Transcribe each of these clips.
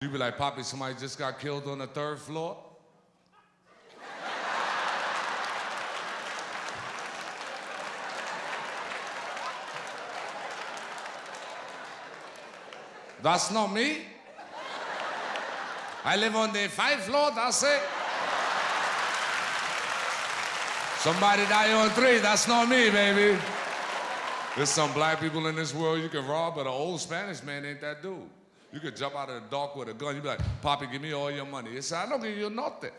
You be like, Poppy, somebody just got killed on the third floor? That's not me. I live on the five floor, that's it. Somebody die on three, that's not me, baby. There's some black people in this world you can rob, but an old Spanish man ain't that dude. You could jump out of the dark with a gun. You'd be like, Poppy, give me all your money. He said, I don't give you nothing.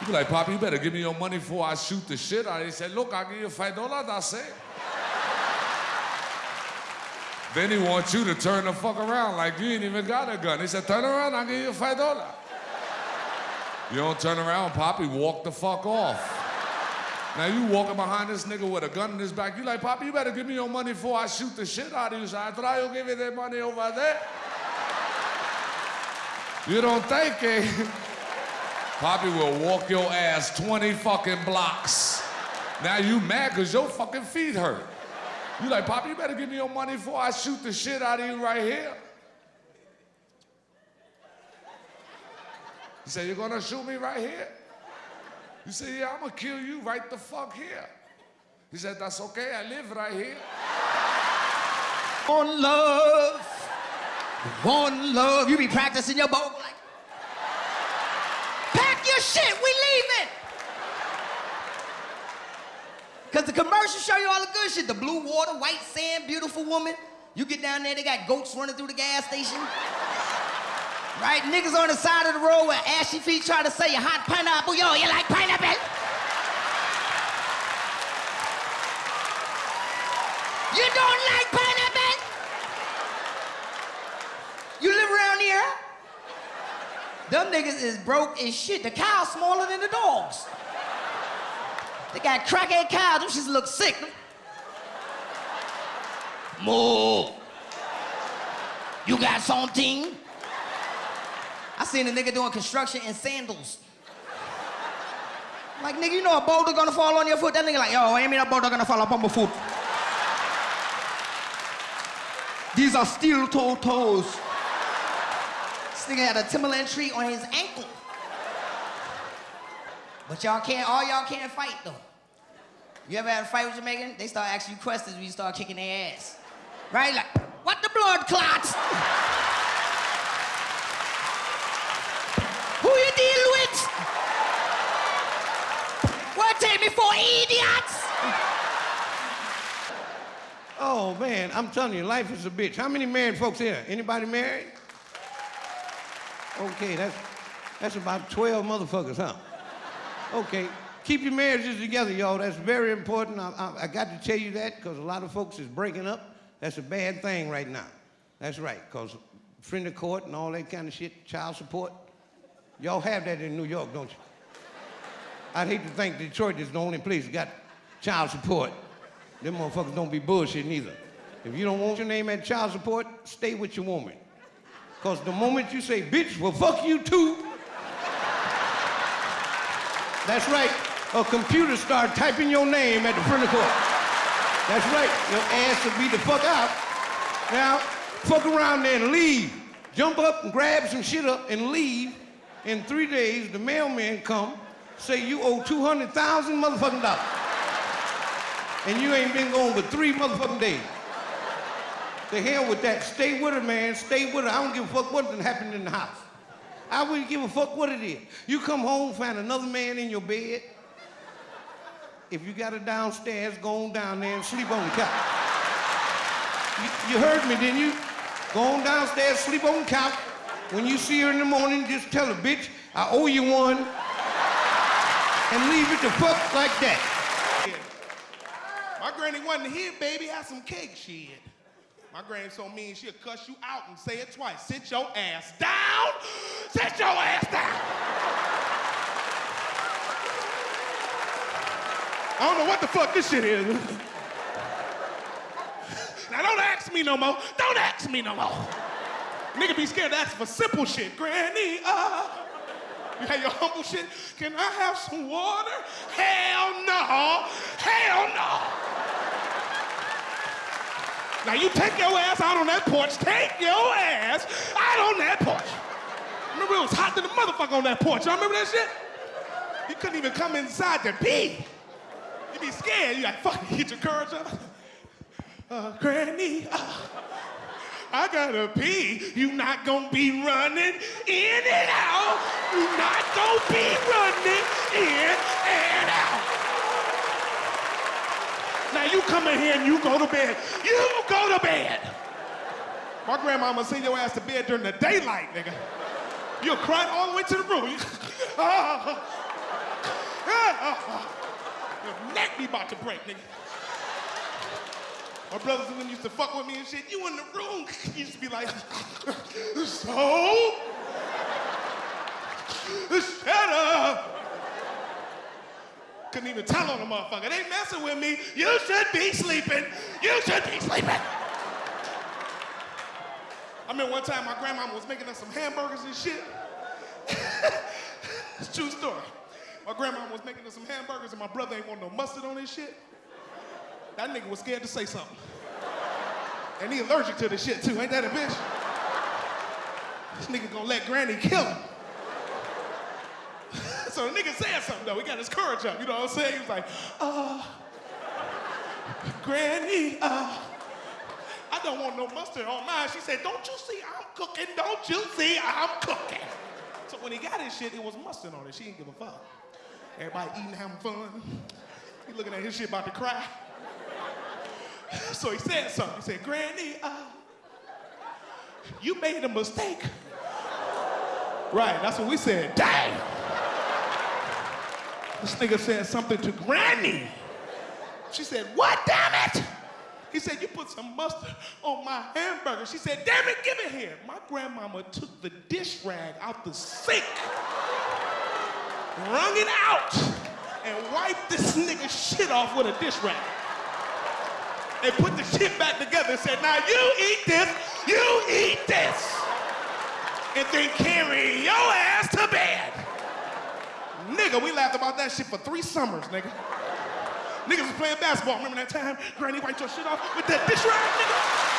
You'd be like, Poppy, you better give me your money before I shoot the shit out of you. He said, look, I'll give you five dollars, that's it. then he wants you to turn the fuck around like you ain't even got a gun. He said, turn around, I'll give you five dollars. You don't turn around, Poppy, walk the fuck off. Now you walking behind this nigga with a gun in his back. You like, Poppy, you better give me your money before I shoot the shit out of you. So I try to give you that money over there. You don't think it. Poppy will walk your ass 20 fucking blocks. Now you mad because your fucking feet hurt. You like, Poppy, you better give me your money before I shoot the shit out of you right here. He said, you're gonna shoot me right here? You say, yeah, I'm gonna kill you right the fuck here. He said, that's okay, I live right here. One love, one love. You be practicing your bow like, pack your shit, we leaving. Cause the commercials show you all the good shit. The blue water, white sand, beautiful woman. You get down there, they got goats running through the gas station. Right? Niggas on the side of the road with ashy feet trying to say you hot pineapple. Yo, you like pineapple? You don't like pineapple? You live around here? Them niggas is broke as shit. The cow's smaller than the dogs. They got crackhead cows. Them shits look sick. Moo. You got something? I seen a nigga doing construction in sandals. Like, nigga, you know a boulder gonna fall on your foot? That nigga like, yo, I mean a boulder gonna fall upon my foot. These are steel toe toes. This nigga had a Timberland tree on his ankle. But y'all can't, all y'all can't fight though. You ever had a fight with Jamaican? They start asking you questions when you start kicking their ass. Right? Like, what the blood clots? Who you deal with? What take me for idiots? Oh man, I'm telling you, life is a bitch. How many married folks here? Anybody married? Okay, that's that's about 12 motherfuckers, huh? Okay, keep your marriages together, y'all. That's very important. I, I, I got to tell you that because a lot of folks is breaking up. That's a bad thing right now. That's right, because friend of court and all that kind of shit, child support. Y'all have that in New York, don't you? I'd hate to think Detroit is the only place that got child support. Them motherfuckers don't be bullshitting either. If you don't want your name at child support, stay with your woman. Because the moment you say, bitch, well, fuck you too, that's right, a computer start typing your name at the front of court. That's right, your ass will be the fuck out. Now, fuck around there and leave. Jump up and grab some shit up and leave. In three days, the mailman come, say you owe 200,000 motherfucking dollars. And you ain't been gone but three motherfucking days. The hell with that. Stay with her, man. Stay with her. I don't give a fuck what happened in the house. I wouldn't give a fuck what it is. You come home, find another man in your bed. If you got her downstairs, go on down there and sleep on the couch. You, you heard me, didn't you? Go on downstairs, sleep on the couch. When you see her in the morning, just tell her, bitch, I owe you one. And leave it the fuck like that. Granny wasn't here, baby. Have some cake, shit. My granny so mean she'll cuss you out and say it twice. Sit your ass down. Sit your ass down. I don't know what the fuck this shit is. now don't ask me no more. Don't ask me no more. Nigga be scared to ask for simple shit. Granny, uh. You have your humble shit. Can I have some water? Hell no. Hell no. Now you take your ass out on that porch. Take your ass out on that porch. Remember it was hot to the motherfucker on that porch. Y'all remember that shit? You couldn't even come inside to pee. You be scared. You like, fuck, get your courage up. Uh, granny, uh, I gotta pee. You not gonna be running in and out. You not gonna be running in and out. You come in here and you go to bed. You go to bed. My grandmama send your ass to bed during the daylight, nigga. You'll cry all the way to the room. Your neck be about to break, nigga. My brothers and them used to fuck with me and shit. You in the room, you used to be like, so? Shut up. Couldn't even tell on the motherfucker. They messing with me. You should be sleeping. You should be sleeping. I remember one time my grandma was making us some hamburgers and shit. it's true story. My grandma was making us some hamburgers and my brother ain't want no mustard on his shit. That nigga was scared to say something. And he allergic to the shit too, ain't that a bitch? This nigga gonna let granny kill him. So the nigga said something though, he got his courage up, you know what I'm saying? He was like, uh, granny, uh, I don't want no mustard on mine. She said, don't you see I'm cooking? Don't you see I'm cooking? So when he got his shit, it was mustard on it. She didn't give a fuck. Everybody eating, having fun. He looking at his shit about to cry. So he said something. He said, Granny, uh, you made a mistake. Right, that's what we said. Dang. This nigga said something to Granny. She said, What, damn it? He said, You put some mustard on my hamburger. She said, Damn it, give it here. My grandmama took the dish rag out the sink, wrung it out, and wiped this nigga shit off with a dish rag. And put the shit back together and said, Now you eat this, you eat this, and then carry your ass to bed. Nigga, we laughed about that shit for three summers, nigga. Niggas was playing basketball. Remember that time Granny wiped your shit off with that dish rag, nigga?